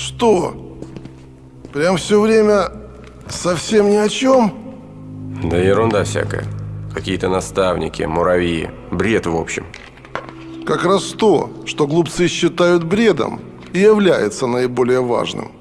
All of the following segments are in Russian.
Что? Прям все время совсем ни о чем? Да ерунда всякая. Какие-то наставники, муравьи. Бред в общем. Как раз то, что глупцы считают бредом, и является наиболее важным.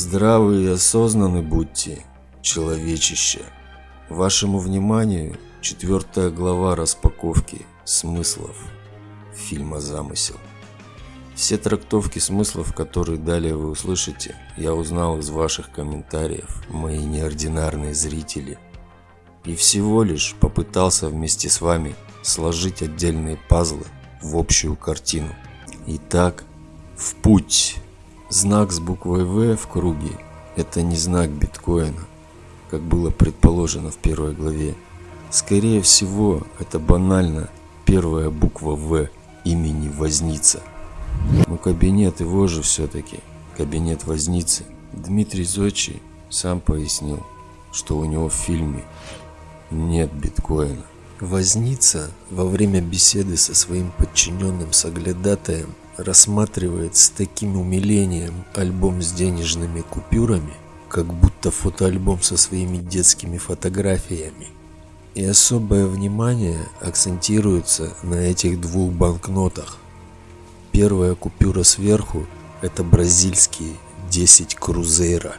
Здравы и осознанны будьте, человечище. Вашему вниманию четвертая глава распаковки смыслов фильма «Замысел». Все трактовки смыслов, которые далее вы услышите, я узнал из ваших комментариев, мои неординарные зрители. И всего лишь попытался вместе с вами сложить отдельные пазлы в общую картину. Итак, в путь! Знак с буквой В в круге – это не знак биткоина, как было предположено в первой главе. Скорее всего, это банально первая буква В имени Возница. Но кабинет его же все-таки, кабинет Возницы. Дмитрий Зодчий сам пояснил, что у него в фильме нет биткоина. Возница во время беседы со своим подчиненным соглядатаем рассматривает с таким умилением альбом с денежными купюрами, как будто фотоальбом со своими детскими фотографиями. И особое внимание акцентируется на этих двух банкнотах. Первая купюра сверху – это бразильские 10 крузейра,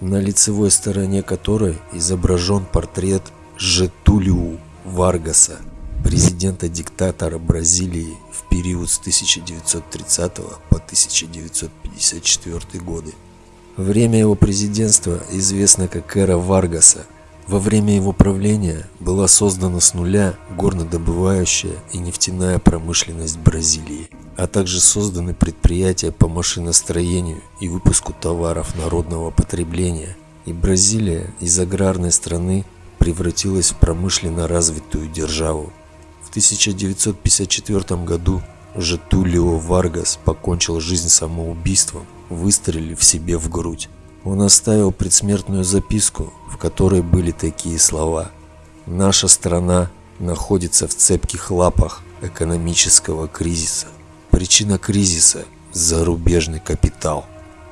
на лицевой стороне которой изображен портрет Жетулиу Варгаса – президента-диктатора Бразилии в период с 1930 по 1954 годы. Время его президентства известно как эра Варгаса. Во время его правления была создана с нуля горнодобывающая и нефтяная промышленность Бразилии, а также созданы предприятия по машиностроению и выпуску товаров народного потребления. И Бразилия из аграрной страны превратилась в промышленно развитую державу. 1954 году Жетулио Варгас покончил жизнь самоубийством, выстрелив себе в грудь. Он оставил предсмертную записку, в которой были такие слова «Наша страна находится в цепких лапах экономического кризиса. Причина кризиса – зарубежный капитал».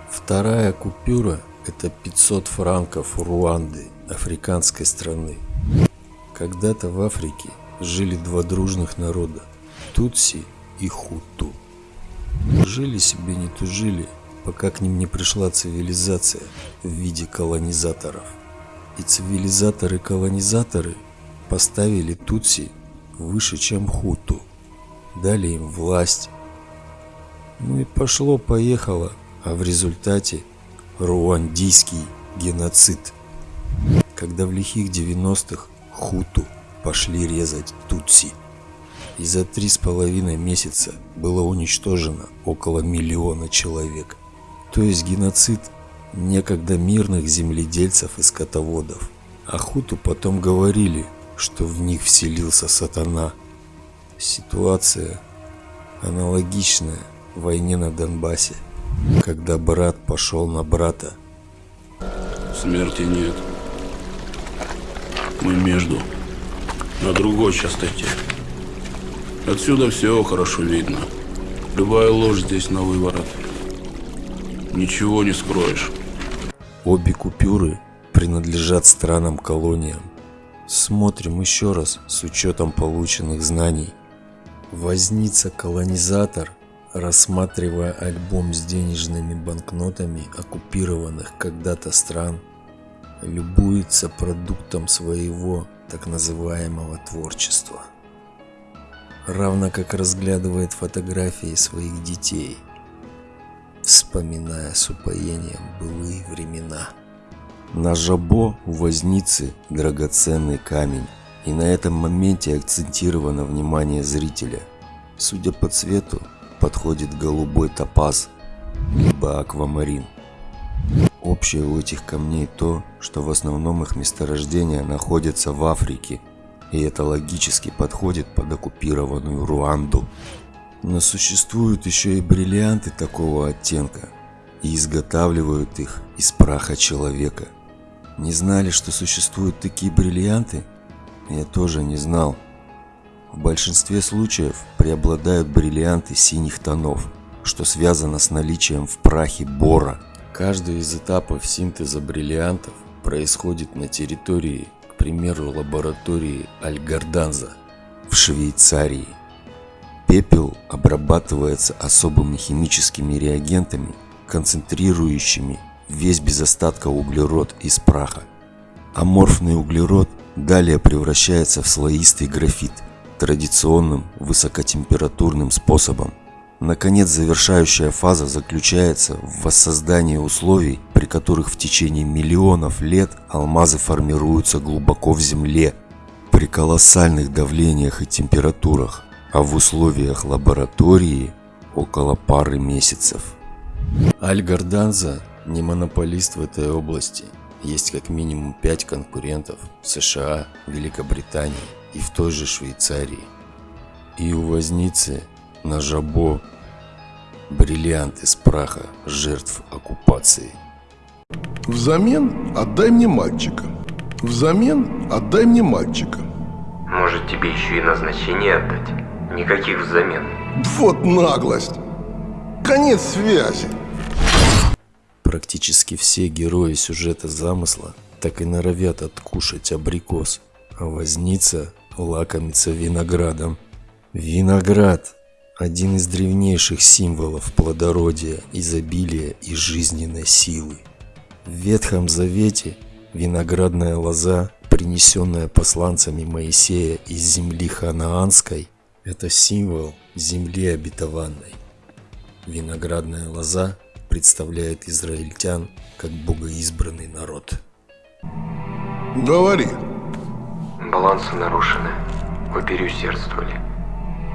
Вторая купюра – это 500 франков Руанды, африканской страны. Когда-то в Африке жили два дружных народа – Тутси и Хуту. Жили себе не тужили, пока к ним не пришла цивилизация в виде колонизаторов. И цивилизаторы-колонизаторы поставили Тутси выше, чем Хуту, дали им власть. Ну и пошло-поехало, а в результате руандийский геноцид. Когда в лихих 90-х Хуту пошли резать Тутси. И за три с половиной месяца было уничтожено около миллиона человек. То есть геноцид некогда мирных земледельцев и скотоводов. А Хуту потом говорили, что в них вселился сатана. Ситуация аналогичная войне на Донбассе, когда брат пошел на брата. Смерти нет. Мы между на другой частоте. Отсюда все хорошо видно. Любая ложь здесь на выворот. Ничего не скроешь. Обе купюры принадлежат странам-колониям. Смотрим еще раз с учетом полученных знаний. Возница-колонизатор, рассматривая альбом с денежными банкнотами оккупированных когда-то стран, любуется продуктом своего так называемого творчества. Равно как разглядывает фотографии своих детей, вспоминая с упоением былые времена. На жабо у возницы драгоценный камень, и на этом моменте акцентировано внимание зрителя. Судя по цвету, подходит голубой топаз, либо аквамарин. Общее у этих камней то, что в основном их месторождения находятся в Африке, и это логически подходит под оккупированную Руанду. Но существуют еще и бриллианты такого оттенка, и изготавливают их из праха человека. Не знали, что существуют такие бриллианты? Я тоже не знал. В большинстве случаев преобладают бриллианты синих тонов, что связано с наличием в прахе бора. Каждый из этапов синтеза бриллиантов происходит на территории, к примеру, лаборатории Альгарданза в Швейцарии. Пепел обрабатывается особыми химическими реагентами, концентрирующими весь без остатка углерод из праха. Аморфный углерод далее превращается в слоистый графит традиционным высокотемпературным способом. Наконец, завершающая фаза заключается в воссоздании условий, при которых в течение миллионов лет алмазы формируются глубоко в земле при колоссальных давлениях и температурах, а в условиях лаборатории около пары месяцев. Аль-Гарданза не монополист в этой области. Есть как минимум пять конкурентов в США, Великобритании и в той же Швейцарии. И у возницы на жабо бриллиант из праха жертв оккупации. Взамен отдай мне мальчика. Взамен отдай мне мальчика. Может, тебе еще и назначение отдать? Никаких взамен. Вот наглость. Конец связи. Практически все герои сюжета замысла так и норовят откушать абрикос, а возница лакомится виноградом. Виноград – один из древнейших символов плодородия, изобилия и жизненной силы. В Ветхом Завете виноградная лоза, принесенная посланцами Моисея из земли ханаанской, это символ земли обетованной. Виноградная лоза представляет израильтян как богоизбранный народ. Говори. Балансы нарушены. Вы переусердствовали.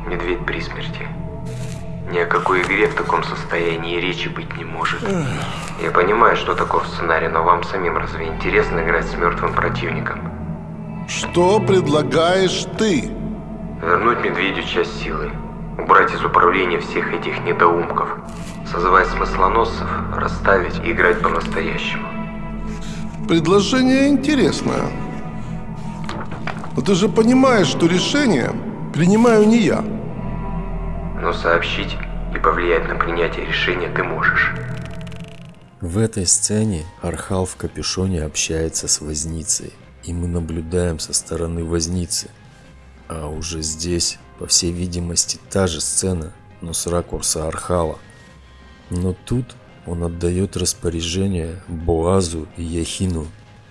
Медведь при смерти. Ни о какой игре в таком состоянии речи быть не может. Я понимаю, что таков сценарий, но вам самим разве интересно играть с мертвым противником? Что предлагаешь ты? Вернуть медведю часть силы. Убрать из управления всех этих недоумков. Созывать смыслоносцев, расставить и играть по-настоящему. Предложение интересное. Но ты же понимаешь, что решение принимаю не я. Но сообщить и повлиять на принятие решения ты можешь. В этой сцене Архал в капюшоне общается с Возницей, и мы наблюдаем со стороны Возницы. А уже здесь, по всей видимости, та же сцена, но с ракурса Архала. Но тут он отдает распоряжение Боазу и Яхину,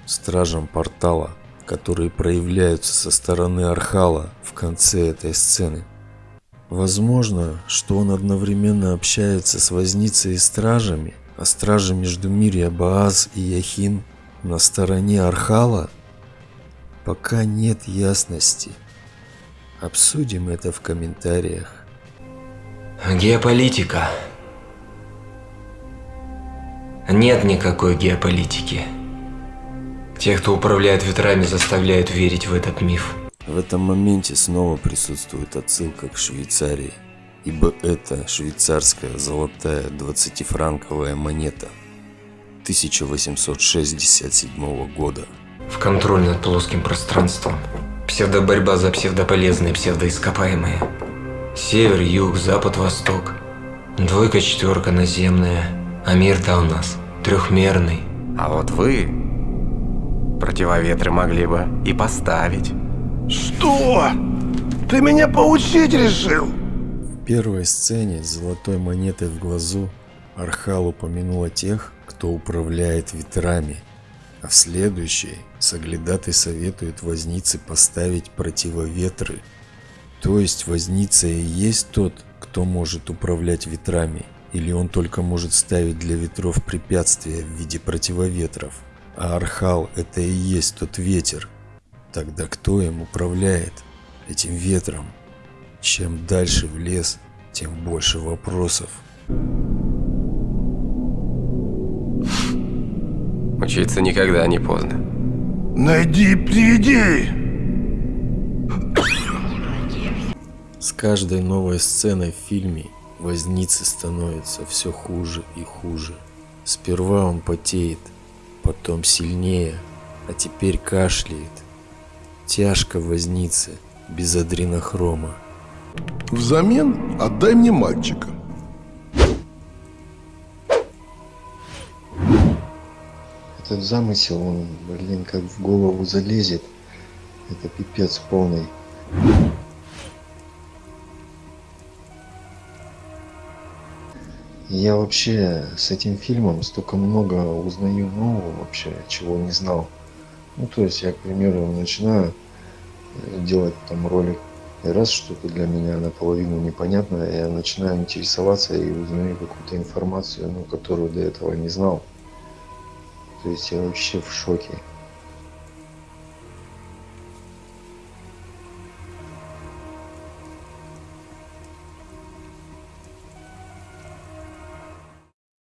стражам портала, которые проявляются со стороны Архала в конце этой сцены. Возможно, что он одновременно общается с Возницей и стражами, а стражи Междумирья Боаз и Яхин на стороне Архала? Пока нет ясности. Обсудим это в комментариях. Геополитика. Нет никакой геополитики. Те, кто управляет ветрами, заставляют верить в этот миф. В этом моменте снова присутствует отсылка к Швейцарии, ибо это швейцарская золотая 20-франковая монета 1867 года. В контроль над плоским пространством. Псевдоборьба за псевдополезные псевдоископаемые. Север, юг, запад, восток. Двойка, четверка наземная. А мир-то у нас трехмерный. А вот вы противоветры могли бы и поставить. Что? Ты меня поучить решил? В первой сцене с золотой монетой в глазу Архал упомянул о тех, кто управляет ветрами, а в следующей Соглядатый советует вознице поставить противоветры. То есть возница и есть тот, кто может управлять ветрами, или он только может ставить для ветров препятствия в виде противоветров, а Архал это и есть тот ветер. Тогда кто им управляет этим ветром? Чем дальше в лес, тем больше вопросов. Учиться никогда не поздно. Найди и приведи. С каждой новой сценой в фильме возницы становится все хуже и хуже. Сперва он потеет, потом сильнее, а теперь кашляет. Тяжко возниться без адренохрома. Взамен отдай мне мальчика. Этот замысел, он, блин, как в голову залезет. Это пипец полный. Я вообще с этим фильмом столько много узнаю нового вообще, чего не знал. Ну, то есть я, к примеру, начинаю э, делать там ролик, и раз что-то для меня наполовину непонятно, я начинаю интересоваться и узнаю какую-то информацию, ну, которую до этого не знал. То есть я вообще в шоке.